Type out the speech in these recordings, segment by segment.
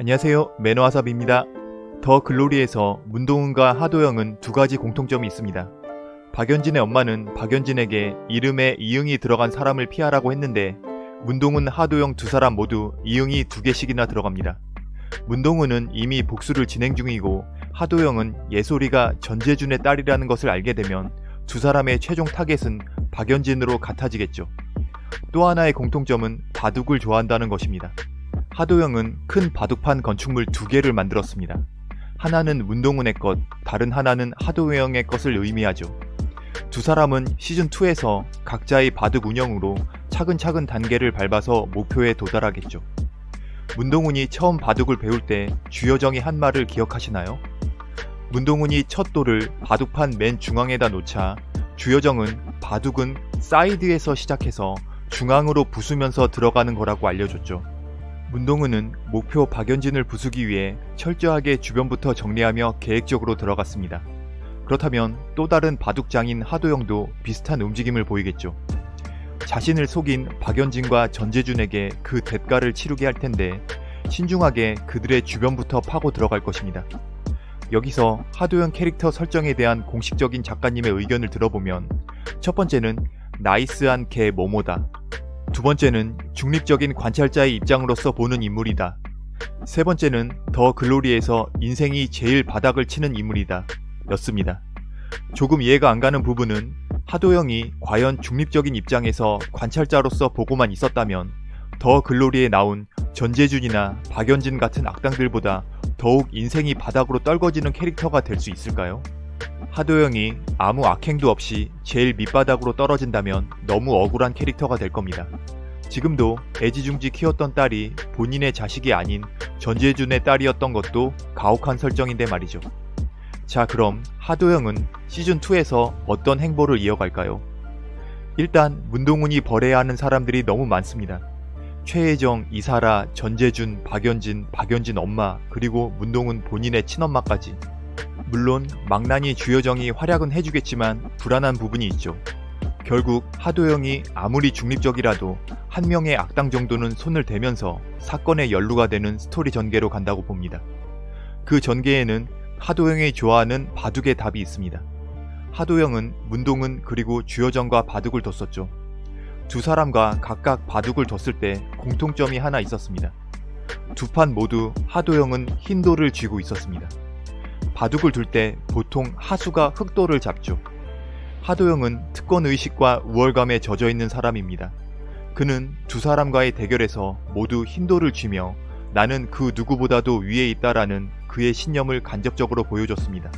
안녕하세요 매너와삽입니다. 더 글로리에서 문동은과 하도영은 두 가지 공통점이 있습니다. 박연진의 엄마는 박연진에게 이름에 이응이 들어간 사람을 피하라고 했는데 문동은 하도영 두 사람 모두 이응이 두 개씩이나 들어갑니다. 문동은은 이미 복수를 진행 중이고 하도영은 예솔이가 전재준의 딸이라는 것을 알게 되면 두 사람의 최종 타겟은 박연진으로 같아지겠죠. 또 하나의 공통점은 바둑을 좋아한다는 것입니다. 하도영은 큰 바둑판 건축물 두 개를 만들었습니다. 하나는 문동은의 것, 다른 하나는 하도영의 것을 의미하죠. 두 사람은 시즌2에서 각자의 바둑 운영으로 차근차근 단계를 밟아서 목표에 도달하겠죠. 문동훈이 처음 바둑을 배울 때 주여정이 한 말을 기억하시나요? 문동훈이 첫 돌을 바둑판 맨 중앙에다 놓자 주여정은 바둑은 사이드에서 시작해서 중앙으로 부수면서 들어가는 거라고 알려줬죠. 문동은은 목표 박연진을 부수기 위해 철저하게 주변부터 정리하며 계획적으로 들어갔습니다. 그렇다면 또 다른 바둑장인 하도영도 비슷한 움직임을 보이겠죠. 자신을 속인 박연진과 전재준에게 그 대가를 치르게 할 텐데 신중하게 그들의 주변부터 파고 들어갈 것입니다. 여기서 하도영 캐릭터 설정에 대한 공식적인 작가님의 의견을 들어보면 첫 번째는 나이스한 개 모모다. 두 번째는 중립적인 관찰자의 입장으로서 보는 인물이다. 세 번째는 더 글로리에서 인생이 제일 바닥을 치는 인물이다. 였습니다. 조금 이해가 안 가는 부분은 하도영이 과연 중립적인 입장에서 관찰자로서 보고만 있었다면 더 글로리에 나온 전재준이나 박연진 같은 악당들보다 더욱 인생이 바닥으로 떨궈지는 캐릭터가 될 수 있을까요? 하도영이 아무 악행도 없이 제일 밑바닥으로 떨어진다면 너무 억울한 캐릭터가 될 겁니다. 지금도 애지중지 키웠던 딸이 본인의 자식이 아닌 전재준의 딸이었던 것도 가혹한 설정인데 말이죠. 자 그럼 하도영은 시즌2에서 어떤 행보를 이어갈까요? 일단 문동훈이 벌해야 하는 사람들이 너무 많습니다. 최혜정, 이사라, 전재준, 박연진, 박연진 엄마, 그리고 문동훈 본인의 친엄마까지. 물론 망나니 주여정이 활약은 해주겠지만 불안한 부분이 있죠. 결국 하도영이 아무리 중립적이라도 한 명의 악당 정도는 손을 대면서 사건의 연루가 되는 스토리 전개로 간다고 봅니다. 그 전개에는 하도영이 좋아하는 바둑의 답이 있습니다. 하도영은 문동은 그리고 주여정과 바둑을 뒀었죠. 두 사람과 각각 바둑을 뒀을 때 공통점이 하나 있었습니다. 두 판 모두 하도영은 흰 돌을 쥐고 있었습니다. 바둑을 둘 때 보통 하수가 흑돌을 잡죠. 하도영은 특권의식과 우월감에 젖어있는 사람입니다. 그는 두 사람과의 대결에서 모두 흰돌을 쥐며 나는 그 누구보다도 위에 있다라는 그의 신념을 간접적으로 보여줬습니다.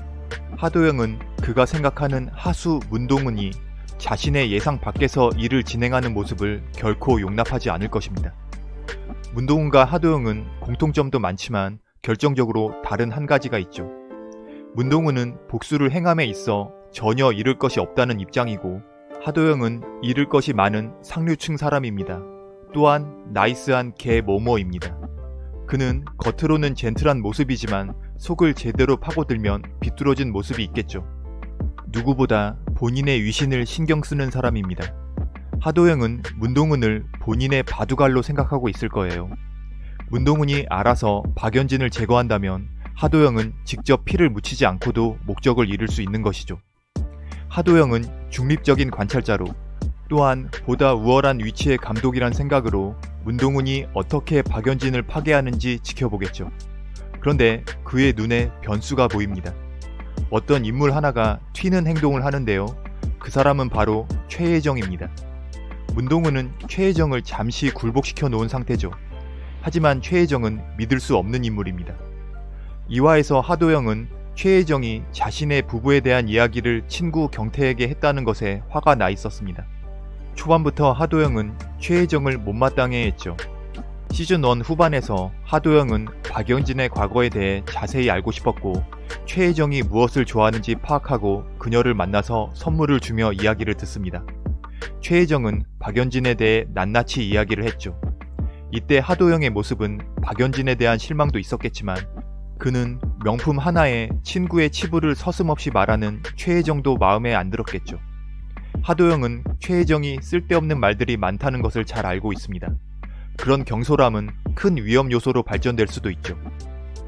하도영은 그가 생각하는 하수 문동은이 자신의 예상 밖에서 일을 진행하는 모습을 결코 용납하지 않을 것입니다. 문동은과 하도영은 공통점도 많지만 결정적으로 다른 한 가지가 있죠. 문동은은 복수를 행함에 있어 전혀 잃을 것이 없다는 입장이고 하도영은 잃을 것이 많은 상류층 사람입니다. 또한 나이스한 개 모모입니다. 그는 겉으로는 젠틀한 모습이지만 속을 제대로 파고들면 비뚤어진 모습이 있겠죠. 누구보다 본인의 위신을 신경 쓰는 사람입니다. 하도영은 문동은을 본인의 바둑알로 생각하고 있을 거예요. 문동은이 알아서 박연진을 제거한다면 하도영은 직접 피를 묻히지 않고도 목적을 이룰 수 있는 것이죠. 하도영은 중립적인 관찰자로 또한 보다 우월한 위치의 감독이란 생각으로 문동훈이 어떻게 박연진을 파괴하는지 지켜보겠죠. 그런데 그의 눈에 변수가 보입니다. 어떤 인물 하나가 튀는 행동을 하는데요. 그 사람은 바로 최혜정입니다. 문동훈은 최혜정을 잠시 굴복시켜 놓은 상태죠. 하지만 최혜정은 믿을 수 없는 인물입니다. 이화에서 하도영은 최혜정이 자신의 부부에 대한 이야기를 친구 경태에게 했다는 것에 화가 나 있었습니다. 초반부터 하도영은 최혜정을 못마땅해 했죠. 시즌1 후반에서 하도영은 박영진의 과거에 대해 자세히 알고 싶었고 최혜정이 무엇을 좋아하는지 파악하고 그녀를 만나서 선물을 주며 이야기를 듣습니다. 최혜정은 박연진에 대해 낱낱이 이야기를 했죠. 이때 하도영의 모습은 박연진에 대한 실망도 있었겠지만 그는 명품 하나에 친구의 치부를 서슴없이 말하는 최혜정도 마음에 안 들었겠죠. 하도영은 최혜정이 쓸데없는 말들이 많다는 것을 잘 알고 있습니다. 그런 경솔함은 큰 위험 요소로 발전될 수도 있죠.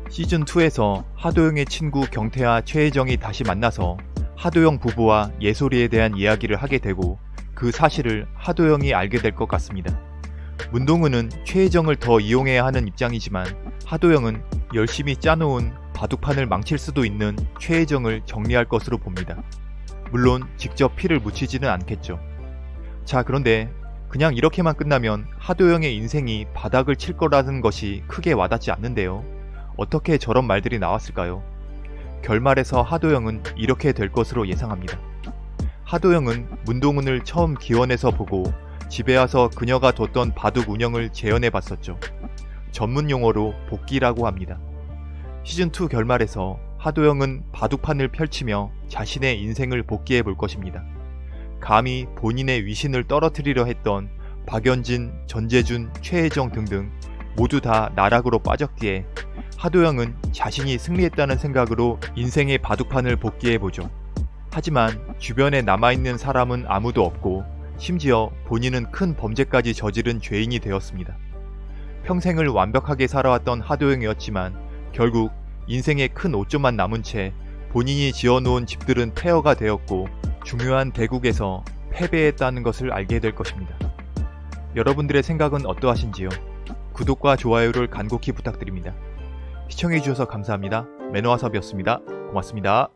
시즌2에서 하도영의 친구 경태와 최혜정이 다시 만나서 하도영 부부와 예솔이에 대한 이야기를 하게 되고 그 사실을 하도영이 알게 될 것 같습니다. 문동은은 최혜정을 더 이용해야 하는 입장이지만 하도영은 열심히 짜놓은 바둑판을 망칠 수도 있는 최혜정을 정리할 것으로 봅니다. 물론 직접 피를 묻히지는 않겠죠. 자 그런데 그냥 이렇게만 끝나면 하도영의 인생이 바닥을 칠 거라는 것이 크게 와닿지 않는데요. 어떻게 저런 말들이 나왔을까요? 결말에서 하도영은 이렇게 될 것으로 예상합니다. 하도영은 문동은을 처음 기원해서 보고 집에 와서 그녀가 뒀던 바둑 운영을 재현해 봤었죠. 전문 용어로 복귀라고 합니다. 시즌2 결말에서 하도영은 바둑판을 펼치며 자신의 인생을 복귀해 볼 것입니다. 감히 본인의 위신을 떨어뜨리려 했던 박연진, 전재준, 최혜정 등등 모두 다 나락으로 빠졌기에 하도영은 자신이 승리했다는 생각으로 인생의 바둑판을 복귀해 보죠. 하지만 주변에 남아있는 사람은 아무도 없고 심지어 본인은 큰 범죄까지 저지른 죄인이 되었습니다. 평생을 완벽하게 살아왔던 하도영이었지만 결국 인생의 큰 오점만 남은 채 본인이 지어놓은 집들은 폐허가 되었고 중요한 대국에서 패배했다는 것을 알게 될 것입니다. 여러분들의 생각은 어떠하신지요? 구독과 좋아요를 간곡히 부탁드립니다. 시청해주셔서 감사합니다. 매너와섭이었습니다. 고맙습니다.